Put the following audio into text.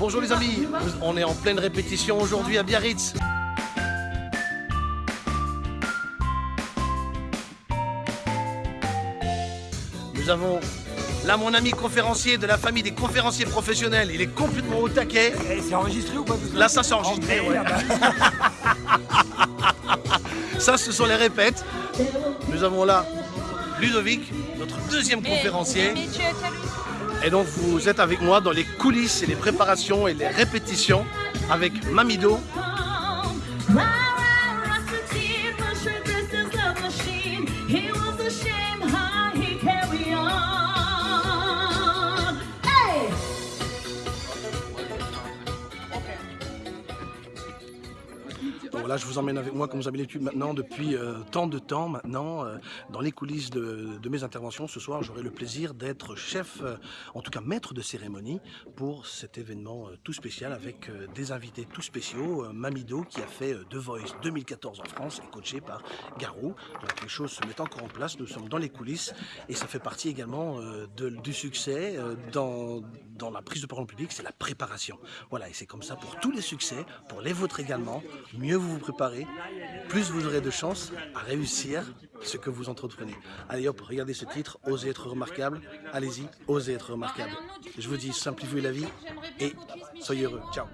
Bonjour les amis, on est en pleine répétition aujourd'hui à Biarritz. Nous avons là mon ami conférencier de la famille des conférenciers professionnels. Il est complètement au taquet. Et c'est enregistré ou pas Là, ça c'est enregistré. ouais. Ça, ce sont les répètes. Nous avons là Ludovic, notre deuxième conférencier. Et donc, vous êtes avec moi dans les coulisses et les préparations et les répétitions avec Mamido. Là, je vous emmène avec moi, comme vous avez l'habitude maintenant, depuis euh, tant de temps maintenant, euh, dans les coulisses de, mes interventions. Ce soir, j'aurai le plaisir d'être chef, euh, en tout cas maître de cérémonie, pour cet événement tout spécial avec des invités tout spéciaux. Mamido, qui a fait The Voice 2014 en France, et coaché par Garou. Donc les choses se mettent encore en place, nous sommes dans les coulisses, et ça fait partie également du succès dans, dans la prise de parole publique, c'est la préparation. Voilà, et c'est comme ça pour tous les succès, pour les vôtres également. Mieux vous vous préparez, plus vous aurez de chances à réussir ce que vous entreprenez. Allez hop, regardez ce titre, Osez être remarquable. Allez-y, osez être remarquable. Je vous dis, simplifiez la vie et soyez heureux. Ciao.